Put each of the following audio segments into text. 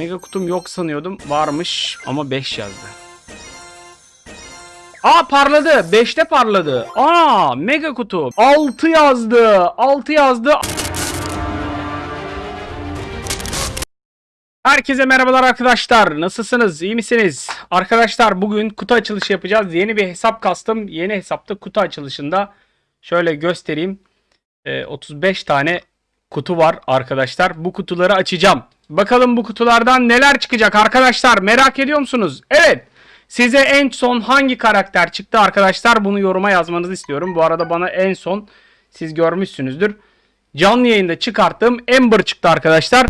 Mega kutum yok sanıyordum. Varmış ama 5 yazdı. Aa parladı. 5'te parladı. Aa mega kutu. 6 yazdı. 6 yazdı. Herkese merhabalar arkadaşlar. Nasılsınız? İyi misiniz? Arkadaşlar bugün kutu açılışı yapacağız. Yeni bir hesap kastım. Yeni hesapta kutu açılışında şöyle göstereyim. Ee, 35 tane kutu var arkadaşlar. Bu kutuları açacağım. Bakalım bu kutulardan neler çıkacak arkadaşlar. Merak ediyor musunuz? Evet. Size en son hangi karakter çıktı arkadaşlar? Bunu yoruma yazmanızı istiyorum. Bu arada bana en son siz görmüşsünüzdür. Canlı yayında çıkarttığım Ember çıktı arkadaşlar.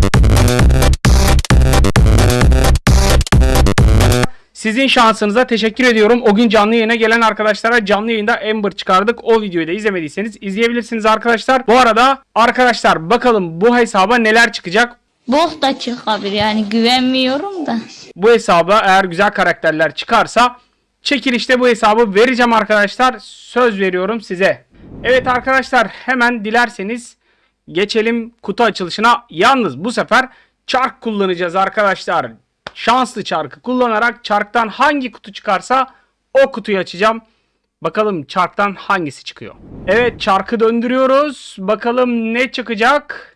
Sizin şansınıza teşekkür ediyorum. O gün canlı yayına gelen arkadaşlara canlı yayında Ember çıkardık. O videoyu da izlemediyseniz izleyebilirsiniz arkadaşlar. Bu arada arkadaşlar bakalım bu hesaba neler çıkacak. Bok da çıkabilir yani güvenmiyorum da. Bu hesaba eğer güzel karakterler çıkarsa çekilişte bu hesabı vereceğim arkadaşlar. Söz veriyorum size. Evet arkadaşlar hemen dilerseniz geçelim kutu açılışına. Yalnız bu sefer çark kullanacağız arkadaşlar. Şanslı çarkı kullanarak çarktan hangi kutu çıkarsa o kutuyu açacağım. Bakalım çarktan hangisi çıkıyor. Evet çarkı döndürüyoruz. Bakalım ne çıkacak.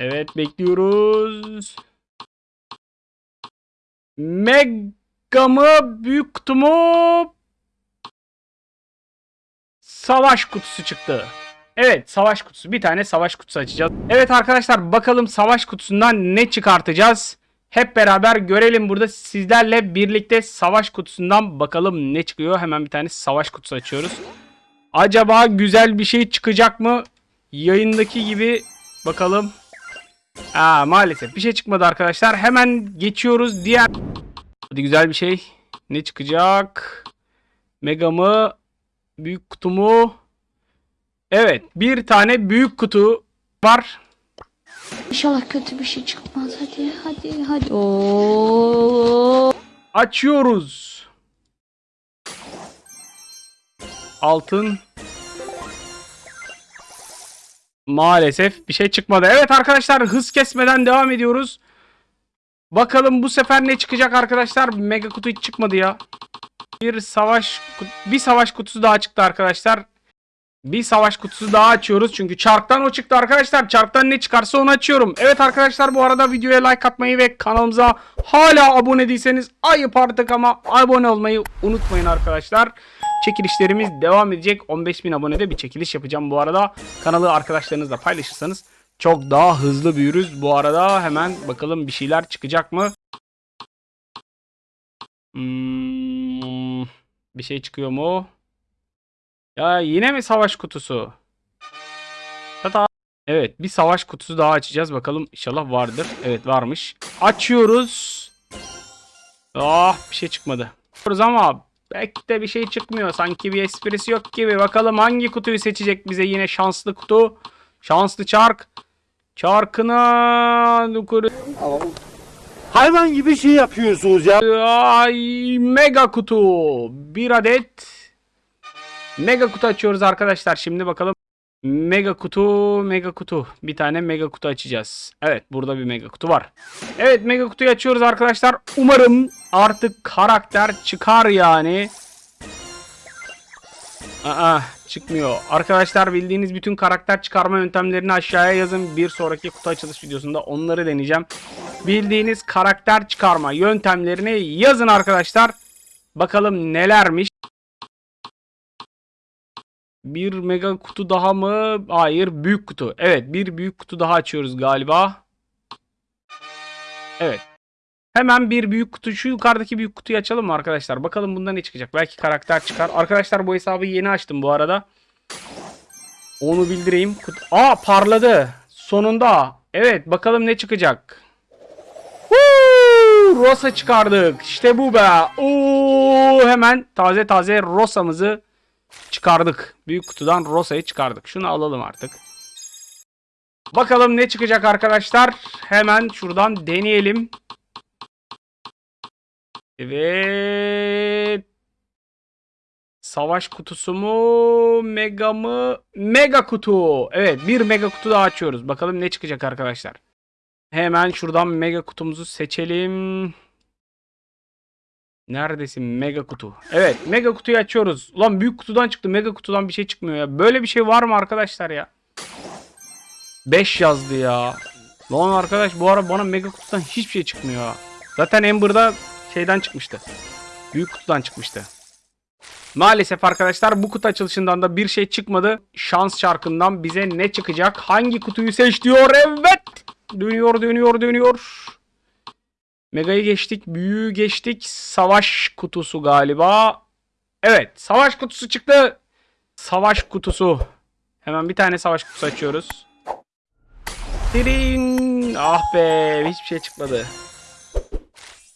Evet bekliyoruz. Mega mı büyük kutu mu? Savaş kutusu çıktı. Evet savaş kutusu. Bir tane savaş kutusu açacağız. Evet arkadaşlar bakalım savaş kutusundan ne çıkartacağız? Hep beraber görelim burada sizlerle birlikte savaş kutusundan bakalım ne çıkıyor. Hemen bir tane savaş kutusu açıyoruz. Acaba güzel bir şey çıkacak mı? Yayındaki gibi bakalım. Aa, maalesef bir şey çıkmadı arkadaşlar. Hemen geçiyoruz diğer. Hadi güzel bir şey. Ne çıkacak? Mega mı? Büyük kutu mu? Evet bir tane büyük kutu var. İnşallah kötü bir şey çıkmaz. Hadi hadi hadi. Oo. Açıyoruz. Altın. Maalesef bir şey çıkmadı. Evet arkadaşlar hız kesmeden devam ediyoruz. Bakalım bu sefer ne çıkacak arkadaşlar? Mega kutu hiç çıkmadı ya. Bir savaş bir savaş kutusu daha çıktı arkadaşlar. Bir savaş kutusu daha açıyoruz. Çünkü çarktan o çıktı arkadaşlar. Çarktan ne çıkarsa onu açıyorum. Evet arkadaşlar bu arada videoya like atmayı ve kanalımıza hala abone değilseniz ayıp artık ama abone olmayı unutmayın arkadaşlar. Çekilişlerimiz devam edecek. 15.000 abonede bir çekiliş yapacağım bu arada. Kanalı arkadaşlarınızla paylaşırsanız çok daha hızlı büyürüz. Bu arada hemen bakalım bir şeyler çıkacak mı? Hmm, bir şey çıkıyor mu? Ya yine mi savaş kutusu? Tata. Evet bir savaş kutusu daha açacağız. Bakalım inşallah vardır. Evet varmış. Açıyoruz. Ah bir şey çıkmadı. Ama belki de bir şey çıkmıyor. Sanki bir esprisi yok gibi. Bakalım hangi kutuyu seçecek bize yine şanslı kutu. Şanslı çark. Çarkına. Hayvan gibi şey yapıyorsunuz ya. Ay mega kutu. Bir adet mega kutu açıyoruz arkadaşlar. Şimdi bakalım. Mega kutu, mega kutu. Bir tane mega kutu açacağız. Evet, burada bir mega kutu var. Evet, mega kutuyu açıyoruz arkadaşlar. Umarım artık karakter çıkar yani. Aa, çıkmıyor. Arkadaşlar bildiğiniz bütün karakter çıkarma yöntemlerini aşağıya yazın. Bir sonraki kutu açılış videosunda onları deneyeceğim. Bildiğiniz karakter çıkarma yöntemlerini yazın arkadaşlar. Bakalım nelermiş. Bir mega kutu daha mı? Hayır büyük kutu. Evet bir büyük kutu daha açıyoruz galiba. Evet. Hemen bir büyük kutu şu yukarıdaki büyük kutuyu açalım mı arkadaşlar? Bakalım bunda ne çıkacak. Belki karakter çıkar. Arkadaşlar bu hesabı yeni açtım bu arada. Onu bildireyim. Kut- Aa parladı. Sonunda. Evet bakalım ne çıkacak. Woo! Rosa çıkardık. İşte bu be. Oo, hemen taze taze Rosa'mızı çıkardık. Büyük kutudan Rosa'yı çıkardık. Şunu alalım artık. Bakalım ne çıkacak arkadaşlar. Hemen şuradan deneyelim. Evet. Savaş kutusu mu? Mega mı? Mega kutu. Evet bir mega kutu daha açıyoruz. Bakalım ne çıkacak arkadaşlar. Hemen şuradan mega kutumuzu seçelim. Neredesin mega kutu? Evet mega kutuyu açıyoruz. Ulan büyük kutudan çıktı mega kutudan bir şey çıkmıyor ya. Böyle bir şey var mı arkadaşlar ya? 5 yazdı ya. Lan arkadaş bu ara bana mega kutudan hiçbir şey çıkmıyor. Zaten Ember'da şeyden çıkmıştı. Büyük kutudan çıkmıştı. Maalesef arkadaşlar bu kutu açılışından da bir şey çıkmadı. Şans çarkından bize ne çıkacak? Hangi kutuyu seç diyor? Evet. Dönüyor dönüyor dönüyor. Mega'yı geçtik. Büyüğü geçtik. Savaş kutusu galiba. Evet. Savaş kutusu çıktı. Savaş kutusu. Hemen bir tane savaş kutusu açıyoruz. Tirin. Ah be. Hiçbir şey çıkmadı.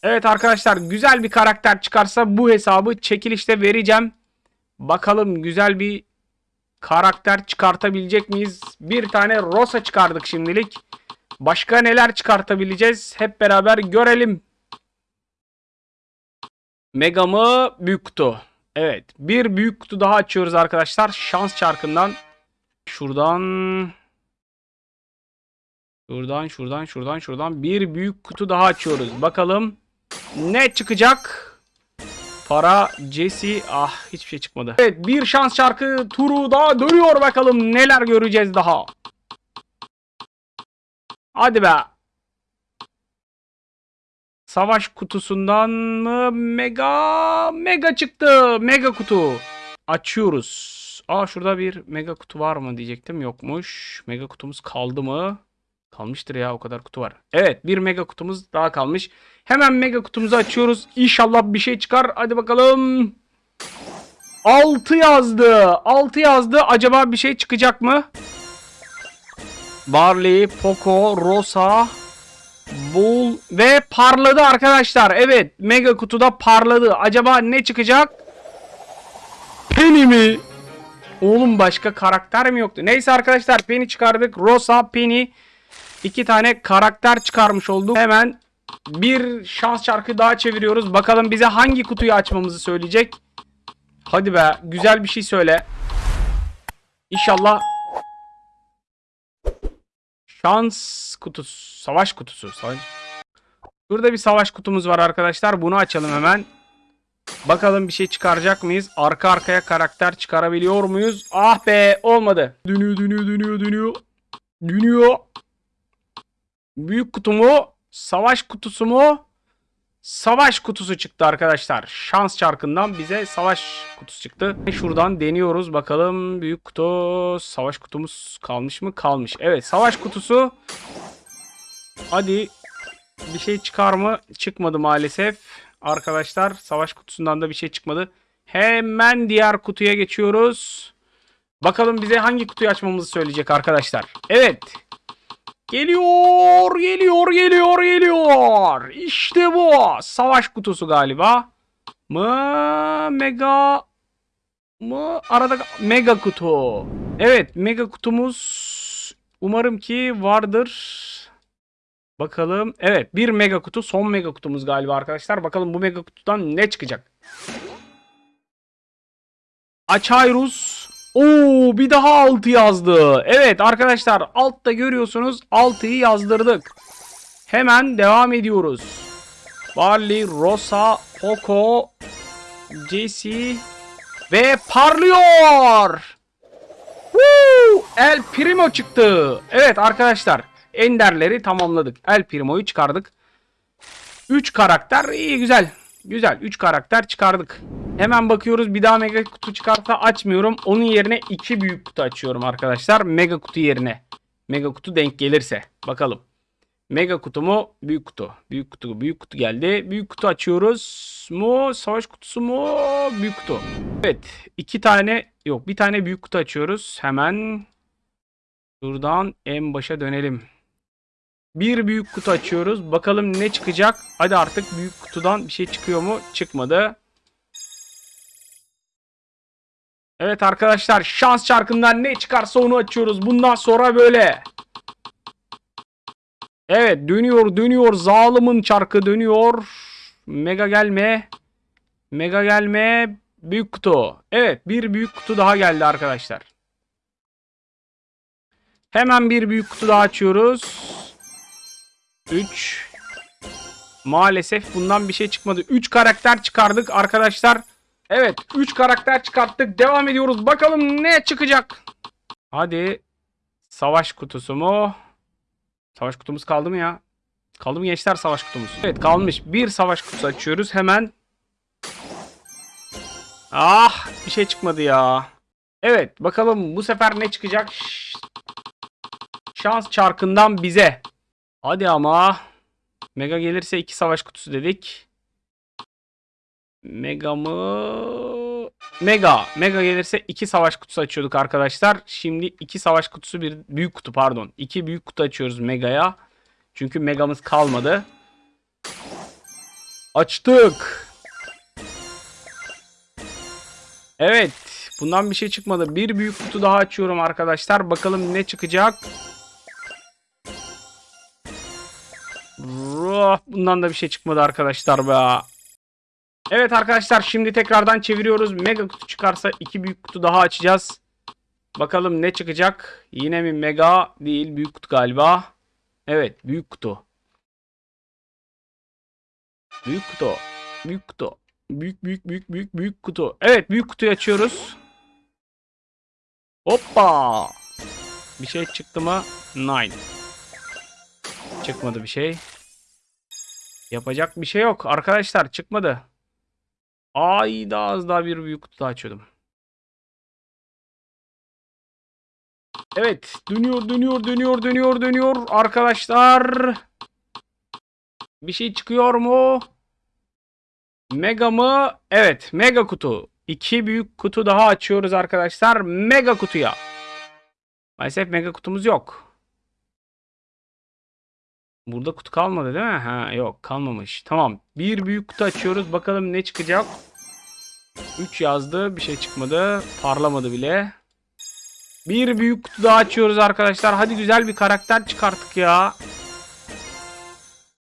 Evet arkadaşlar güzel bir karakter çıkarsa bu hesabı çekilişte vereceğim. Bakalım güzel bir karakter çıkartabilecek miyiz? Bir tane Rosa çıkardık şimdilik. Başka neler çıkartabileceğiz? Hep beraber görelim. Mega mı? Büyük kutu. Evet. Bir büyük kutu daha açıyoruz arkadaşlar. Şans çarkından. Şuradan. Şuradan, şuradan, şuradan, şuradan. Bir büyük kutu daha açıyoruz. Bakalım. Ne çıkacak? Para, Jesse. Ah hiçbir şey çıkmadı. Evet bir şans çarkı turu daha dönüyor bakalım. Neler göreceğiz daha. Hadi be. Savaş kutusundan mı? Mega. Mega çıktı. Mega kutu. Açıyoruz. Aa şurada bir mega kutu var mı diyecektim. Yokmuş. Mega kutumuz kaldı mı? Kalmıştır ya o kadar kutu var. Evet bir mega kutumuz daha kalmış. Hemen mega kutumuzu açıyoruz. İnşallah bir şey çıkar. Hadi bakalım. 6 yazdı. 6 yazdı. Acaba bir şey çıkacak mı? Barley, Poco, Rosa, Bull ve parladı arkadaşlar. Evet mega kutuda parladı. Acaba ne çıkacak? Penny mi? Oğlum başka karakter mi yoktu? Neyse arkadaşlar Penny çıkardık. Rosa, Penny. İki tane karakter çıkarmış olduk. Hemen bir şans çarkı daha çeviriyoruz. Bakalım bize hangi kutuyu açmamızı söyleyecek. Hadi be güzel bir şey söyle. İnşallah şans kutusu, savaş kutusu. Savaş. Burada bir savaş kutumuz var arkadaşlar. Bunu açalım hemen. Bakalım bir şey çıkaracak mıyız? Arka arkaya karakter çıkarabiliyor muyuz? Ah be olmadı. Dönüyor dönüyor dönüyor dönüyor. Dönüyor. Büyük kutu mu? Savaş kutusu mu? Savaş kutusu çıktı arkadaşlar. Şans çarkından bize savaş kutusu çıktı. Şuradan deniyoruz bakalım. Büyük kutu. Savaş kutumuz kalmış mı? Kalmış. Evet savaş kutusu. Hadi. Bir şey çıkar mı? Çıkmadı maalesef. Arkadaşlar savaş kutusundan da bir şey çıkmadı. Hemen diğer kutuya geçiyoruz. Bakalım bize hangi kutuyu açmamızı söyleyecek arkadaşlar. Evet. Geliyor, geliyor, geliyor, geliyor. İşte bu. Savaş kutusu galiba. Mı? Mega mı? Arada mega kutu. Evet, mega kutumuz umarım ki vardır. Bakalım. Evet, bir mega kutu. Son mega kutumuz galiba arkadaşlar. Bakalım bu mega kutudan ne çıkacak? Açayrus. Oo bir daha 6 yazdı. Evet arkadaşlar altta görüyorsunuz 6'yı yazdırdık. Hemen devam ediyoruz. Barley, Rosa, Poco, Jesse ve parlıyor. Woo! El Primo çıktı. Evet arkadaşlar enderleri tamamladık. El Primo'yu çıkardık. 3 karakter iyi güzel. Güzel 3 karakter çıkardık. Hemen bakıyoruz bir daha mega kutu çıkarsa açmıyorum. Onun yerine 2 büyük kutu açıyorum arkadaşlar. Mega kutu yerine. Mega kutu denk gelirse. Bakalım. Mega kutu mu? Büyük kutu. Büyük kutu. Büyük kutu geldi. Büyük kutu açıyoruz mu? Savaş kutusu mu? Büyük kutu. Evet. iki tane yok. Bir tane büyük kutu açıyoruz. Hemen buradan en başa dönelim. Bir büyük kutu açıyoruz. Bakalım ne çıkacak. Hadi artık büyük kutudan bir şey çıkıyor mu? Çıkmadı. Evet arkadaşlar şans çarkından ne çıkarsa onu açıyoruz. Bundan sonra böyle. Evet dönüyor dönüyor. Zalimin çarkı dönüyor. Mega gelme. Mega gelme. Büyük kutu. Evet bir büyük kutu daha geldi arkadaşlar. Hemen bir büyük kutu daha açıyoruz. 3. Maalesef bundan bir şey çıkmadı. 3 karakter çıkardık arkadaşlar. Evet 3 karakter çıkarttık. Devam ediyoruz. Bakalım ne çıkacak. Hadi. Savaş kutusu mu? Savaş kutumuz kaldı mı ya? Kaldı mı gençler savaş kutumuz? Evet kalmış. Bir savaş kutusu açıyoruz. Hemen. Ah bir şey çıkmadı ya. Evet bakalım bu sefer ne çıkacak? Şans çarkından bize. Hadi ama. Mega gelirse iki savaş kutusu dedik. Mega mı? Mega. Mega gelirse iki savaş kutusu açıyorduk arkadaşlar. Şimdi iki savaş kutusu bir büyük kutu pardon. İki büyük kutu açıyoruz Mega'ya. Çünkü Mega'mız kalmadı. Açtık. Evet. Bundan bir şey çıkmadı. Bir büyük kutu daha açıyorum arkadaşlar. Bakalım ne çıkacak. Ruh, Bundan da bir şey çıkmadı arkadaşlar be. Evet arkadaşlar şimdi tekrardan çeviriyoruz. Mega kutu çıkarsa iki büyük kutu daha açacağız. Bakalım ne çıkacak. Yine mi mega değil büyük kutu galiba. Evet büyük kutu. Büyük kutu. Büyük kutu. Büyük büyük büyük büyük büyük kutu. Evet büyük kutuyu açıyoruz. Hoppa. Bir şey çıktı mı? Nine. Çıkmadı bir şey. Yapacak bir şey yok. Arkadaşlar çıkmadı. Ay daha az daha bir büyük kutu açıyordum. Evet. Dönüyor dönüyor dönüyor dönüyor dönüyor. Arkadaşlar. Bir şey çıkıyor mu? Mega mı? Evet. Mega kutu. İki büyük kutu daha açıyoruz arkadaşlar. Mega kutuya. Maalesef mega kutumuz yok. Burada kutu kalmadı değil mi? Ha yok kalmamış. Tamam. Bir büyük kutu açıyoruz. Bakalım ne çıkacak. 3 yazdı. Bir şey çıkmadı. Parlamadı bile. Bir büyük kutu daha açıyoruz arkadaşlar. Hadi güzel bir karakter çıkarttık ya.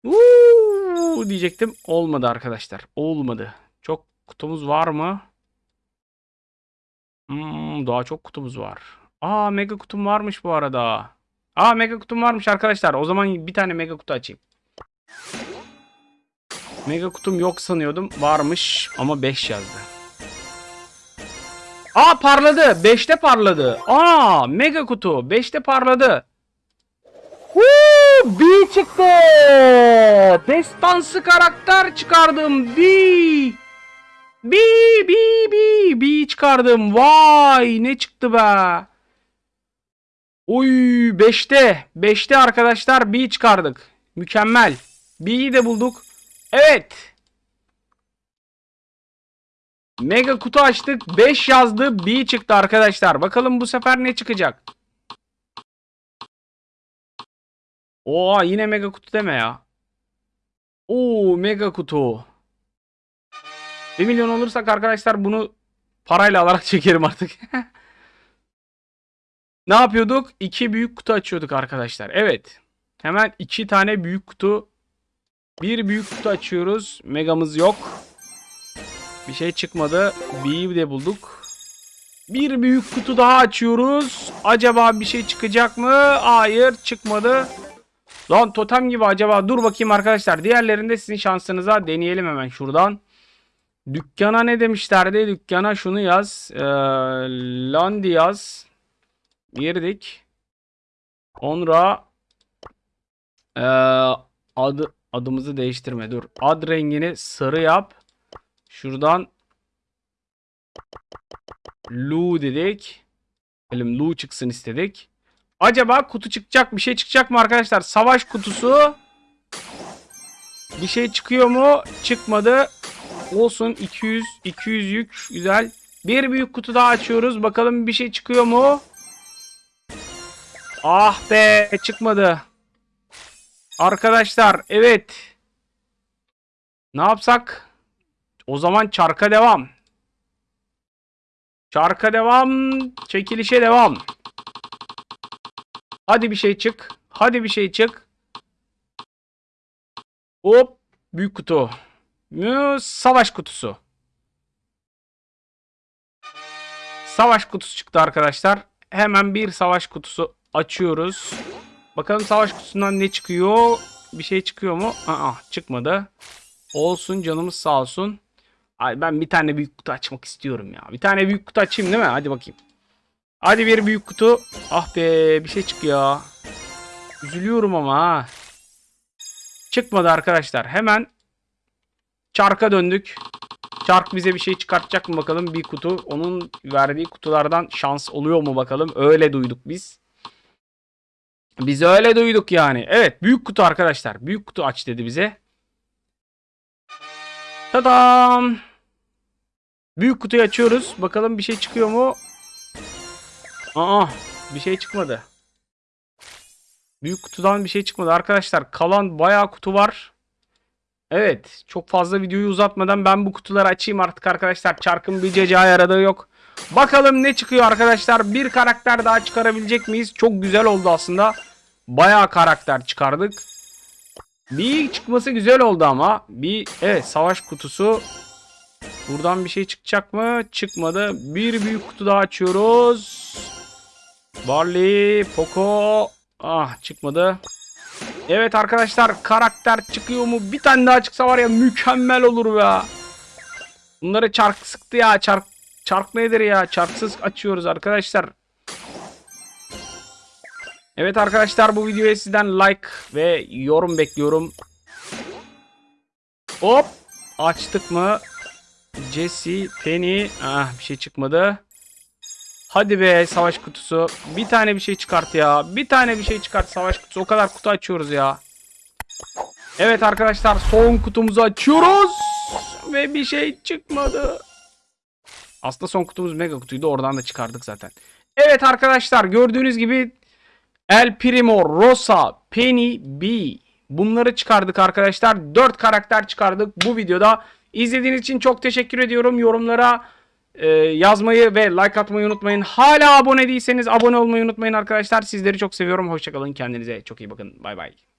Uuu diyecektim. Olmadı arkadaşlar. Olmadı. Çok kutumuz var mı? Hmm, daha çok kutumuz var. Aa mega kutum varmış bu arada. Aa mega kutum varmış arkadaşlar. O zaman bir tane mega kutu açayım. Mega kutum yok sanıyordum. Varmış ama 5 yazdı. Aa parladı. 5'te parladı. Aa mega kutu. 5'te parladı. Huu, B çıktı. Destansı karakter çıkardım. B. B, B, B, B çıkardım. Vay ne çıktı be. Oy 5'te. 5'te arkadaşlar B çıkardık. Mükemmel. B'yi de bulduk. Evet. Mega kutu açtık. 5 yazdı. B çıktı arkadaşlar. Bakalım bu sefer ne çıkacak. Oha yine mega kutu deme ya. Oo mega kutu. 1 milyon olursak arkadaşlar bunu parayla alarak çekerim artık. ne yapıyorduk? 2 büyük kutu açıyorduk arkadaşlar. Evet. Hemen 2 tane büyük kutu. Bir büyük kutu açıyoruz. Megamız yok. Bir şey çıkmadı. B'yi de bulduk. Bir büyük kutu daha açıyoruz. Acaba bir şey çıkacak mı? Hayır çıkmadı. Lan totem gibi acaba. Dur bakayım arkadaşlar. Diğerlerinde sizin şansınıza deneyelim hemen şuradan. Dükkana ne demişlerdi? Dükkana şunu yaz. Ee, Landi yaz. Girdik. Sonra ee, adı adımızı değiştirme. Dur. Ad rengini sarı yap. Şuradan Lu dedik. Elim Lu çıksın istedik. Acaba kutu çıkacak bir şey çıkacak mı arkadaşlar? Savaş kutusu. Bir şey çıkıyor mu? Çıkmadı. Olsun 200 200 yük güzel. Bir büyük kutu daha açıyoruz. Bakalım bir şey çıkıyor mu? Ah be çıkmadı. Arkadaşlar evet. Ne yapsak? O zaman çarka devam. Çarka devam. Çekilişe devam. Hadi bir şey çık. Hadi bir şey çık. Hop. Büyük kutu. Savaş kutusu. Savaş kutusu çıktı arkadaşlar. Hemen bir savaş kutusu açıyoruz. Bakalım savaş kutusundan ne çıkıyor? Bir şey çıkıyor mu? Aa çıkmadı. Olsun canımız sağ olsun. Ay ben bir tane büyük kutu açmak istiyorum ya. Bir tane büyük kutu açayım değil mi? Hadi bakayım. Hadi bir büyük kutu. Ah be bir şey çıkıyor. Üzülüyorum ama. Çıkmadı arkadaşlar. Hemen çarka döndük. Çark bize bir şey çıkartacak mı bakalım bir kutu. Onun verdiği kutulardan şans oluyor mu bakalım. Öyle duyduk biz. Biz öyle duyduk yani. Evet büyük kutu arkadaşlar. Büyük kutu aç dedi bize. Tadam. Büyük kutuyu açıyoruz. Bakalım bir şey çıkıyor mu? Aa bir şey çıkmadı. Büyük kutudan bir şey çıkmadı. Arkadaşlar kalan bayağı kutu var. Evet. Çok fazla videoyu uzatmadan ben bu kutuları açayım artık arkadaşlar. Çarkın bir cecaya aradığı yok. Bakalım ne çıkıyor arkadaşlar. Bir karakter daha çıkarabilecek miyiz? Çok güzel oldu aslında. Bayağı karakter çıkardık. Bir çıkması güzel oldu ama. Bir evet savaş kutusu. Buradan bir şey çıkacak mı? Çıkmadı. Bir büyük kutu daha açıyoruz. Barley, Poco. Ah çıkmadı. Evet arkadaşlar karakter çıkıyor mu? Bir tane daha çıksa var ya mükemmel olur be. Bunları çark sıktı ya. Çark, çark nedir ya? Çarksız açıyoruz arkadaşlar. Evet arkadaşlar bu videoya sizden like ve yorum bekliyorum. Hop. Açtık mı? Jesse, Penny. Ah bir şey çıkmadı. Hadi be savaş kutusu. Bir tane bir şey çıkart ya. Bir tane bir şey çıkart savaş kutusu. O kadar kutu açıyoruz ya. Evet arkadaşlar son kutumuzu açıyoruz. Ve bir şey çıkmadı. Aslında son kutumuz mega kutuydu. Oradan da çıkardık zaten. Evet arkadaşlar gördüğünüz gibi El Primo, Rosa, Penny, B. Bunları çıkardık arkadaşlar. 4 karakter çıkardık bu videoda. İzlediğiniz için çok teşekkür ediyorum. Yorumlara e, yazmayı ve like atmayı unutmayın. Hala abone değilseniz abone olmayı unutmayın arkadaşlar. Sizleri çok seviyorum. Hoşçakalın. Kendinize çok iyi bakın. Bay bay.